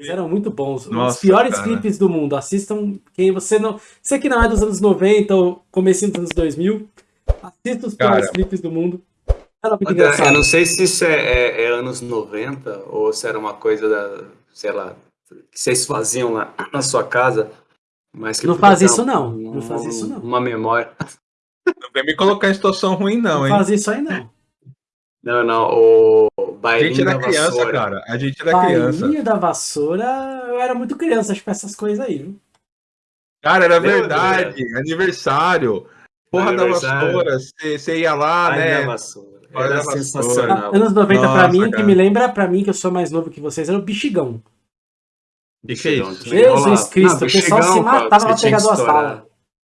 Eles eram muito bons. Nossa, Os piores cara. clipes do mundo. Assistam quem você não. Você que não é dos anos 90 ou comecinho dos anos 2000, assista os piores Cara. clipes do mundo. Era muito Eu não sei se isso é, é- é anos 90 ou se era uma coisa da, sei lá, que vocês faziam lá na sua casa, mas que Não faz isso, um- não. Não faz isso, não. Uma memória. Não vem me colocar em situação ruim, não, Não hein? faz isso aí, não. Não, não, o A bailinho gente da era criança, vassoura. cara. A gente era criança. Bailinho da vassoura, eu era muito criança, acho que essas coisas aí, viu? Cara, era Lembra, verdade. Aniversário. Porra da Aniversário. vassoura. Você ia lá, Bailinho da né? vassoura. Era a vassoura. sensacional. Anos 90 pra Nossa, mim, que cara. me lembra pra mim, que eu sou mais novo que vocês, era o. Que que é Jesus. Cristo, Não, o pessoal se matava pra pegar que duas balas.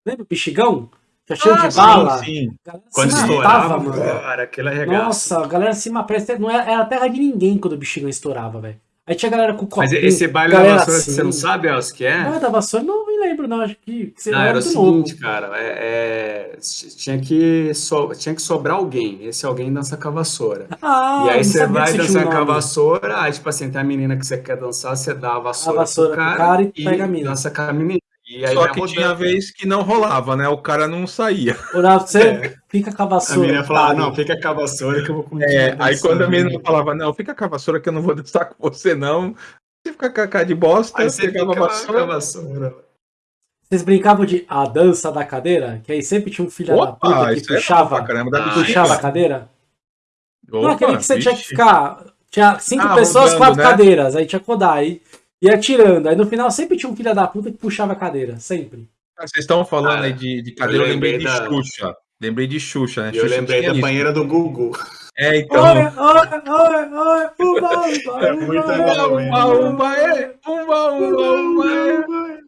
Lembra o Bexigão? Já cheio Ah, de bala. sim, sim. Quando estourava, matava, mano. cara, aquele arregaço. Nossa, a galera se matava. Não era, era terra de ninguém quando o Bexigão estourava, velho. Aí tinha a galera com Mas copinho. esse baile da vassoura, assim. você não sabe, Elcio, que é? Ah, da vassoura, não me lembro, não. Acho que, você Não, era era o seguinte, novo. cara, é, é, tinha, que so- tinha que sobrar alguém, esse alguém dança com a vassoura. Ah, e aí não você vai dançar um com a vassoura, aí tipo assim, tem a menina que você quer dançar, você dá a vassoura, A vassoura pro cara e pega a mina. dança com a menina. E aí Só que rodando. tinha vez que não rolava, né? O cara não saía. Pra você, É. fica com a A vassoura. menina falava, otário. não, fica com a vassoura que eu vou continuar É, aí quando a menina falava, não, fica com a vassoura que eu não vou dançar com você, não. Você fica com a cara de bosta, Aí você pegava fica a com a vassoura. vassoura. Vocês brincavam de a dança da cadeira? Que aí sempre tinha um filho da Opa, puta que é puxava, caramba. Da Ah, puxava a cadeira? não, aquele Opa, que você tinha que vixe. ficar. Tinha cinco Ah, pessoas, rodando, quatro né? cadeiras. Aí tinha que rodar. Aí ia tirando. Aí no final sempre tinha um filho da puta que puxava a cadeira. Sempre. Ah, Vocês estão falando Cara, aí de, de cadeira, eu eu lembrei lembrei de da- Xuxa. Lembrei de Xuxa, né? E eu Xuxa lembrei da isso. banheira do Gugu. É, então. Olha, olha, olha, olha, uba, uba, É muito uba? Umba, umba, é, umba, é.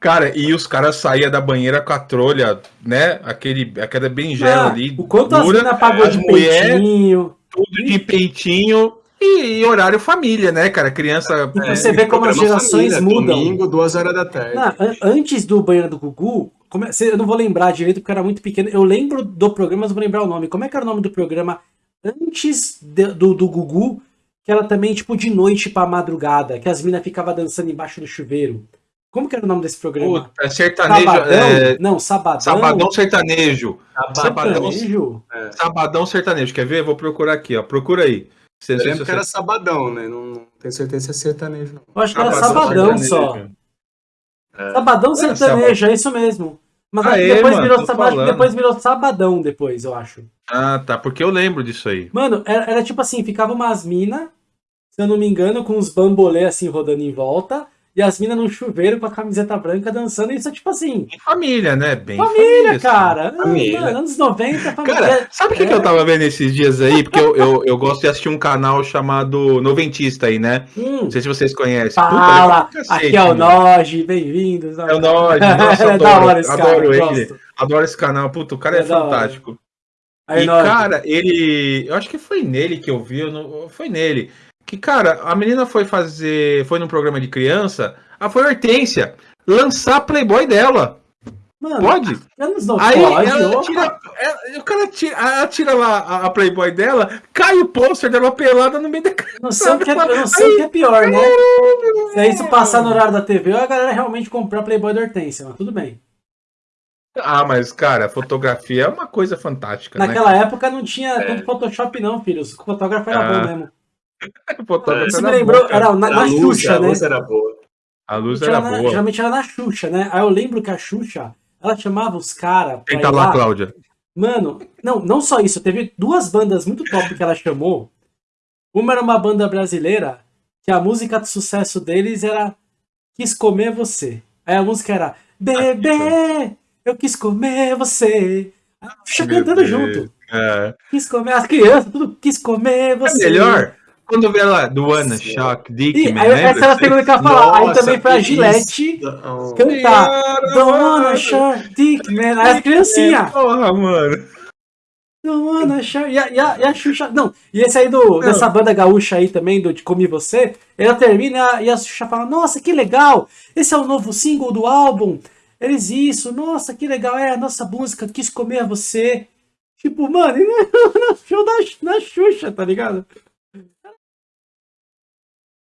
Cara, e os caras saíam da banheira com a trolha, né? Aquele, aquela berinjela Ah, ali. O quanto as dura, minas pagou as de mulher- peitinho. tudo de peitinho e, e horário família, né, cara? Criança. E pra você ver como as gerações família, mudam. Domingo, duas horas da tarde. Não, an- antes do banheiro do Gugu, como é- eu não vou lembrar direito porque era muito pequeno. Eu lembro do programa, mas não vou lembrar o nome. Como é que era o nome do programa antes de- do, do Gugu? Que era também tipo de noite pra madrugada, que as minas ficavam dançando embaixo do chuveiro. Como que era o nome desse programa? Puta, sertanejo. Sabadão? é, Não, Sabadão. sabadão sertanejo. Sabadão, Sertanejo? sabadão sertanejo. Quer ver? Vou procurar aqui, ó. Procura aí. Você, se que era sabadão, né? Não, não tenho certeza se é sertanejo, não. Eu acho que era Sabadão Sabadão só. Sabadão É, sertanejo, é isso mesmo. Mas é, depois, mano, virou, tô Saba- falando. depois virou Sabadão, depois, eu acho. Ah, tá. Porque eu lembro disso aí. Mano, era, era tipo assim, ficava umas minas, se eu não me engano, com uns bambolê assim rodando em volta, e as minas num chuveiro com a camiseta branca dançando, isso é tipo assim, família, né? Bem família, assim. cara. Família. Mano, anos 90, família. Cara, sabe o que, É. que eu tava vendo esses dias aí? Porque eu, eu, eu gosto de assistir um canal chamado Noventista aí, né? Hum, Não sei se vocês conhecem. fala, pra cacete, aqui é o. Noge, bem-vindos. É o Noge, nossa, é da adoro, hora esse cara, adoro ele. gosto. Adoro esse canal. Puta, o cara é, É fantástico. Aí, e, cara, ele. Eu acho que foi nele que eu vi. Eu não, foi nele. Que, cara, a menina foi fazer. Foi num programa de criança. Ah, foi a Hortência. Lançar a Playboy dela. mano, Pode? anos 90, Aí pode, ela tira, ela- o cara tira, ela tira lá a, a Playboy dela, cai o pôster dela pelada no meio da Não sei, o que é, eu não sei o que é pior, né? Se é isso passar no horário da TV, ou a galera realmente comprar Playboy da Hortência, mas tudo bem. Ah, mas, cara, a fotografia é uma coisa fantástica, Naquela época não tinha É. tanto Photoshop, não, filho. O fotógrafo era Ah, bom mesmo. Né? Fotógrafo Isso era me lembrou, era na, na a luz, Xuxa, a né? luz era boa. A luz era era na- boa. geralmente era na Xuxa, né? Aí eu lembro que a Xuxa, ela chamava os caras Tenta ir lá, lá. Cláudia. Mano, não, não só isso, teve duas bandas muito top que ela chamou. Uma era uma banda brasileira, que a música de sucesso deles era Quis Comer Você. Aí a música era Bebê, eu quis comer você. A Xuxa Meu cantando junto. É. Quis comer, as crianças, tudo quis comer É você. melhor quando vê lá do Wanna Sim. Shock Dick, man, essa era a segunda que eu ia falar. aí também foi a Gillette isso. cantar. Dona Shark Dick, man. Aí as criancinhas. Porra, mano. Dona Shark. E a, e, a, e a Xuxa. Não, e esse aí do, dessa banda gaúcha aí também, do de Comi Você, ela termina e a Xuxa fala: Nossa, que legal! Esse é o novo single do álbum. Eles isso, nossa, que legal, é a nossa música, quis comer você. Tipo, mano, e no show da, na Xuxa, tá ligado?